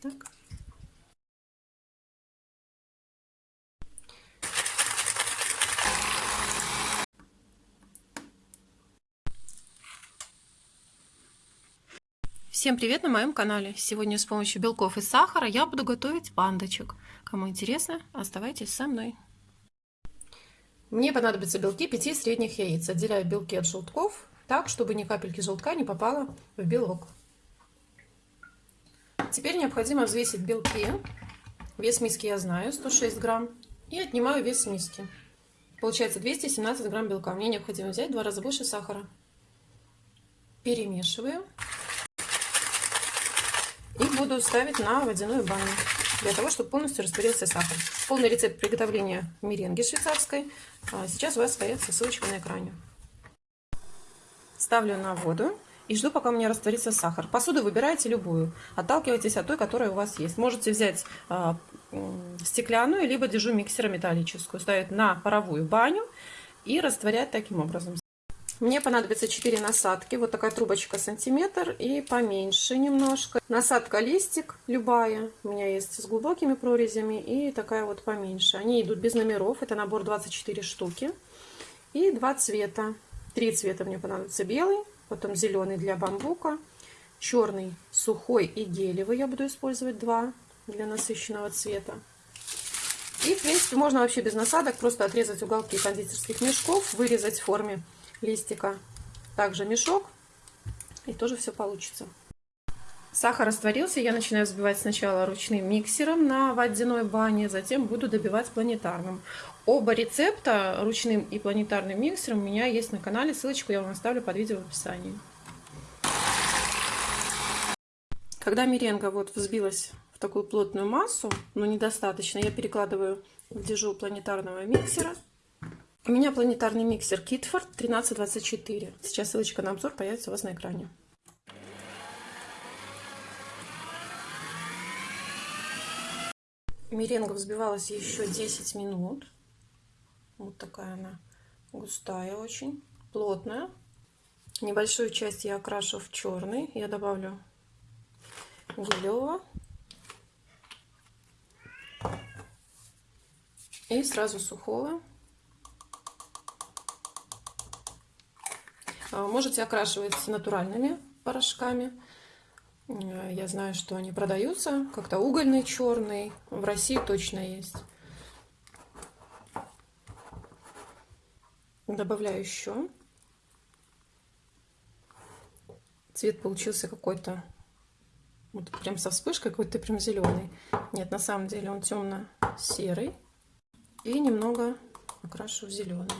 Так. Всем привет на моем канале! Сегодня с помощью белков и сахара я буду готовить пандочек. Кому интересно, оставайтесь со мной. Мне понадобятся белки 5 средних яиц. Отделяю белки от желтков так, чтобы ни капельки желтка не попало в белок. Теперь необходимо взвесить белки. Вес миски я знаю, 106 грамм. И отнимаю вес миски. Получается 217 грамм белка. Мне необходимо взять два раза больше сахара. Перемешиваю. И буду ставить на водяную баню, для того, чтобы полностью растворился сахар. Полный рецепт приготовления меренги швейцарской а, сейчас у вас появится ссылочка на экране. Ставлю на воду и жду, пока у меня растворится сахар. Посуду выбирайте любую, отталкивайтесь от той, которая у вас есть. Можете взять э, стеклянную, либо держу миксера металлическую, ставить на паровую баню и растворять таким образом. Мне понадобится 4 насадки. Вот такая трубочка сантиметр и поменьше немножко. Насадка листик любая. У меня есть с глубокими прорезями и такая вот поменьше. Они идут без номеров. Это набор 24 штуки. И два цвета. Три цвета мне понадобится. Белый, потом зеленый для бамбука, черный сухой и гелевый. Я буду использовать два для насыщенного цвета. И, в принципе, можно вообще без насадок просто отрезать уголки кондитерских мешков, вырезать в форме листика также мешок, и тоже все получится. Сахар растворился, я начинаю взбивать сначала ручным миксером на водяной бане, затем буду добивать планетарным. Оба рецепта, ручным и планетарным миксером, у меня есть на канале, ссылочку я вам оставлю под видео в описании. Когда меренга вот взбилась в такую плотную массу, но недостаточно, я перекладываю в дежу планетарного миксера у меня планетарный миксер Kitford 1324. Сейчас ссылочка на обзор появится у вас на экране. Меренга взбивалась еще 10 минут. Вот такая она густая очень, плотная. Небольшую часть я окрашу в черный. Я добавлю гелевого. И сразу сухого. А, можете окрашивать натуральными порошками. Э, я знаю, что они продаются. Как-то угольный черный. В России точно есть. Добавляю еще. Цвет получился какой-то вот прям со вспышкой какой-то прям зеленый. Нет, на самом деле он темно-серый. И немного окрашу в зеленый.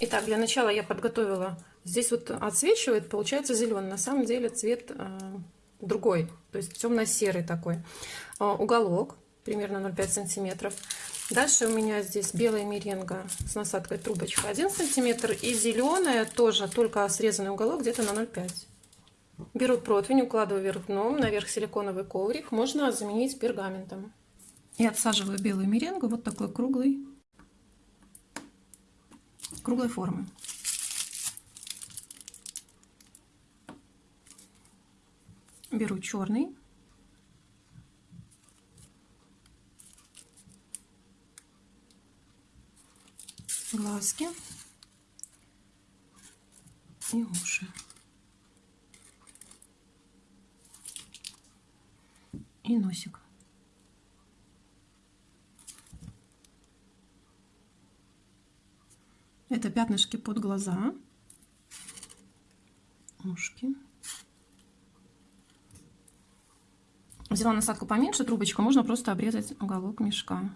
Итак, для начала я подготовила Здесь вот отсвечивает, получается зеленый. На самом деле цвет э, другой, то есть темно-серый такой. Э, уголок примерно 0,5 сантиметров. Дальше у меня здесь белая меренга с насадкой трубочка 1 сантиметр и зеленая тоже, только срезанный уголок где-то на 0,5. Беру противень, укладываю вверх дном, наверх силиконовый коврик. Можно заменить пергаментом. И отсаживаю белую меренгу вот такой круглый, круглой формы. Беру черный. Глазки и уши. И носик. Это пятнышки под глаза, ушки. Взяла насадку поменьше, трубочку, можно просто обрезать уголок мешка,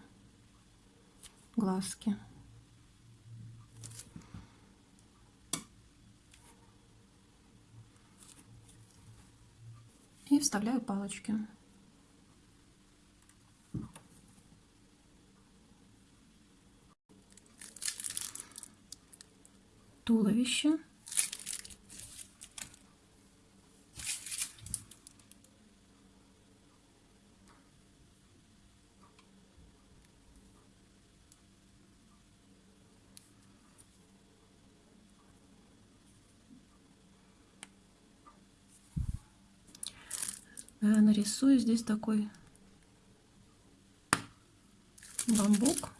глазки. И вставляю палочки. Туловище. Нарисую здесь такой бамбук.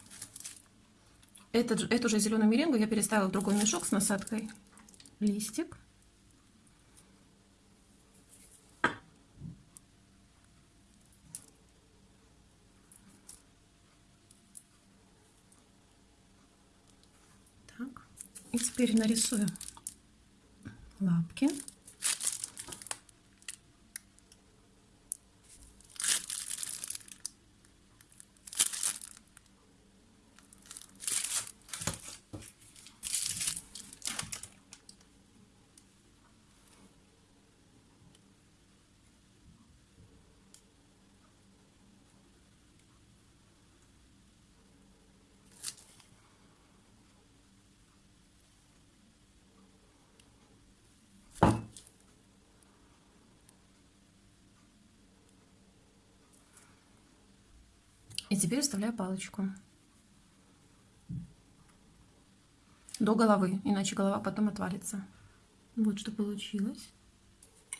Этот, эту же зеленую меренгу я переставила в другой мешок с насадкой. Листик. И теперь нарисую лапки. И теперь вставляю палочку. До головы, иначе голова потом отвалится. Вот что получилось.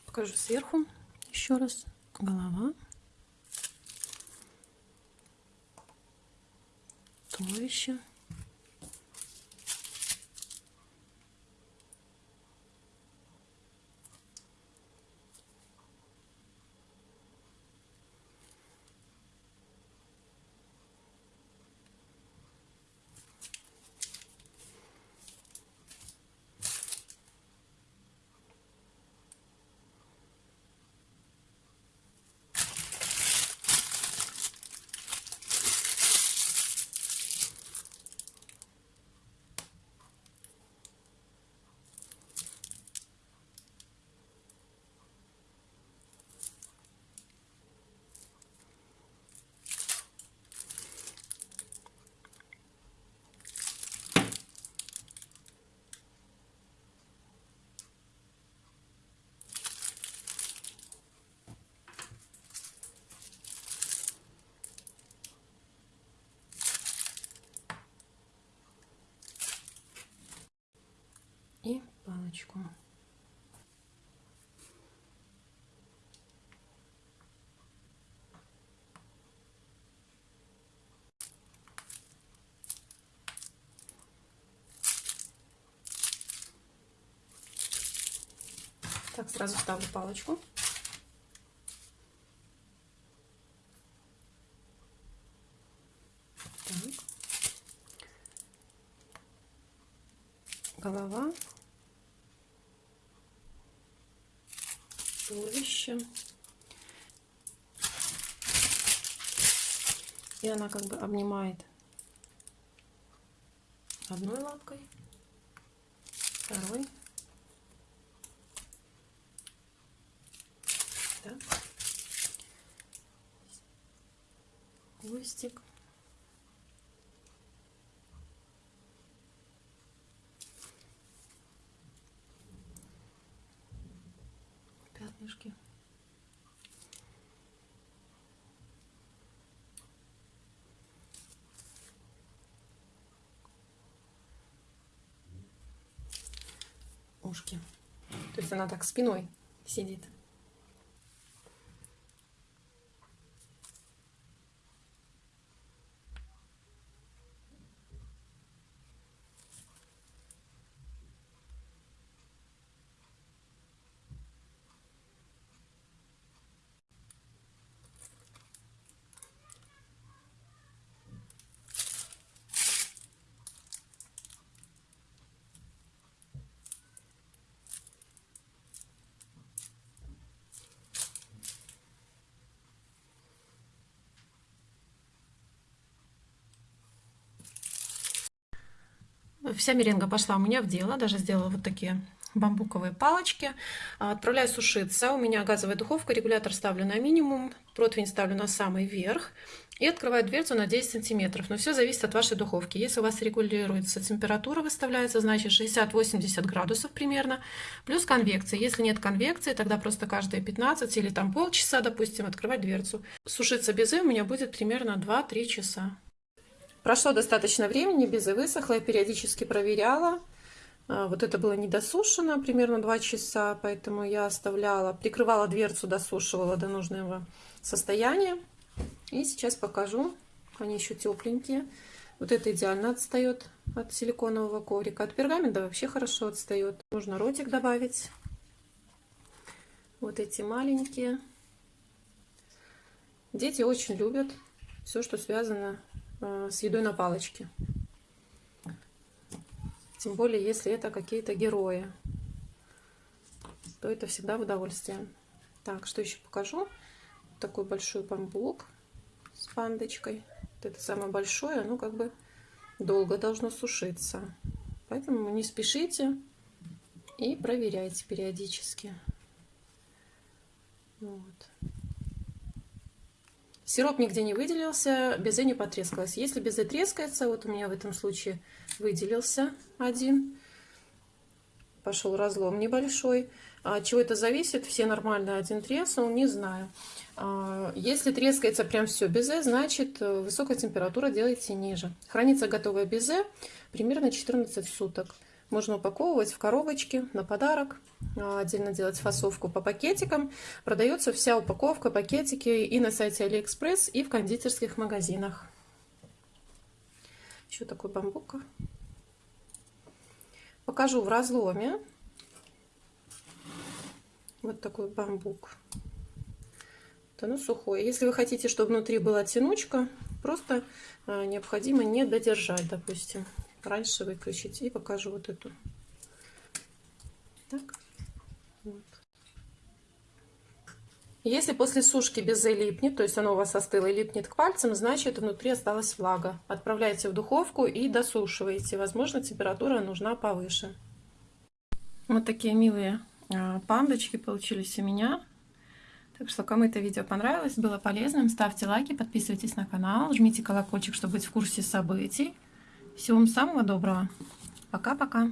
Покажу сверху еще раз. Голова. Туловище. и палочку. Так, сразу ставлю палочку. Так. Голова. Туловище. И она как бы обнимает одной лапкой, второй. Так. Хвостик. Пятнышки. Ушки. То есть она так спиной сидит. Вся меренга пошла у меня в дело, даже сделала вот такие бамбуковые палочки. Отправляю сушиться. У меня газовая духовка, регулятор ставлю на минимум, противень ставлю на самый верх и открываю дверцу на 10 сантиметров. Но все зависит от вашей духовки. Если у вас регулируется температура, выставляется, значит 60-80 градусов примерно, плюс конвекция. Если нет конвекции, тогда просто каждые 15 или там полчаса, допустим, открывать дверцу. Сушиться безе у меня будет примерно 2-3 часа. Прошло достаточно времени, безе высохла, я периодически проверяла. А, вот это было недосушено примерно 2 часа, поэтому я оставляла, прикрывала дверцу, досушивала до нужного состояния. И сейчас покажу, они еще тепленькие. Вот это идеально отстает от силиконового коврика. От пергамента вообще хорошо отстает. Нужно ротик добавить. Вот эти маленькие. Дети очень любят все, что связано с едой на палочке. Тем более, если это какие-то герои, то это всегда в удовольствие. Так, что еще покажу? Такой большой бамбук с пандочкой. Вот это самое большое, оно как бы долго должно сушиться. Поэтому не спешите и проверяйте периодически. Вот. Сироп нигде не выделился, безе не потрескалось. Если безе трескается, вот у меня в этом случае выделился один, пошел разлом небольшой. От а чего это зависит? Все нормально один треснул, не знаю. А, если трескается прям все безе, значит э, высокая температура делайте ниже. Хранится готовое безе примерно 14 суток. Можно упаковывать в коробочки на подарок, а, отдельно делать фасовку по пакетикам. Продается вся упаковка, пакетики и на сайте Алиэкспресс, и в кондитерских магазинах. Еще такой бамбук. Покажу в разломе. Вот такой бамбук. Вот оно сухое. Если вы хотите, чтобы внутри была тянучка, просто а, необходимо не додержать, допустим раньше выключить. И покажу вот эту. Так. Вот. Если после сушки безе липнет, то есть оно у вас остыло и липнет к пальцам, значит внутри осталась влага. Отправляйте в духовку и досушиваете. Возможно, температура нужна повыше. Вот такие милые а, пандочки получились у меня. Так что, кому это видео понравилось, было полезным, ставьте лайки, подписывайтесь на канал, жмите колокольчик, чтобы быть в курсе событий. Всего вам самого доброго. Пока-пока.